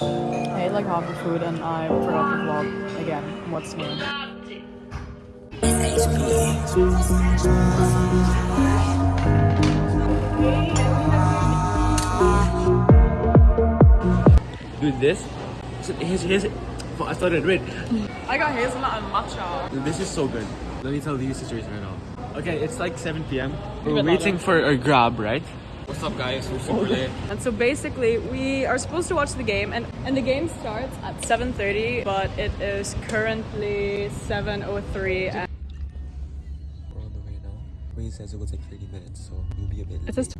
I ate like half the food and I forgot to vlog again. What's new? Dude, this. Here's, here's, I started red. I got hazelnut and matcha. This is so good. Let me tell you the situation right now. Okay, it's like 7 p.m. We're waiting for a grab, right? What's up, guys? We're super late. And so basically, we are supposed to watch the game, and, and the game starts at 7.30, but it is currently 7.03. And We're on the way now. Wayne says it will take 30 minutes, so we'll be a bit it late. says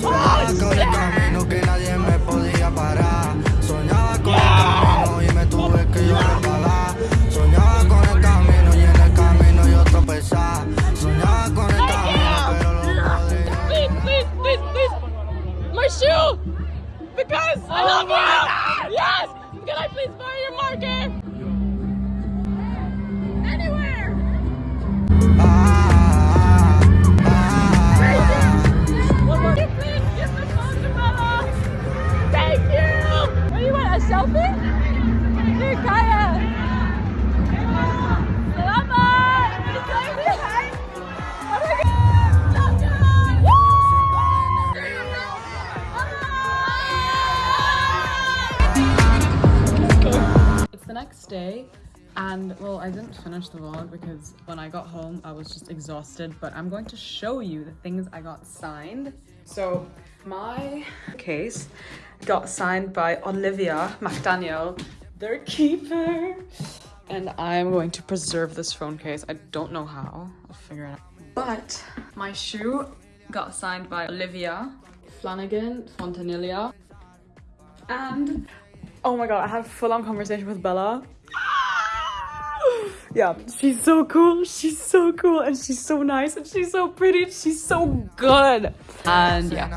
Soñaba con el camino que nadie me podía parar. Soñaba con el camino y me tuve que yo resbalar. Soñaba con el camino y en el camino yo tropezar. Soñaba con el camino, pero lo podía. Please, please, please, please! My shoe! Because I love you! Yes! Can I please borrow your marker? Next day and well I didn't finish the vlog because when I got home I was just exhausted but I'm going to show you the things I got signed. So my case got signed by Olivia McDaniel, their keeper. And I'm going to preserve this phone case. I don't know how, I'll figure it out. But my shoe got signed by Olivia Flanigan Fontanilla. And oh my god, I had a full-on conversation with Bella. Yeah, she's so cool. She's so cool and she's so nice and she's so pretty. She's so good. And yeah.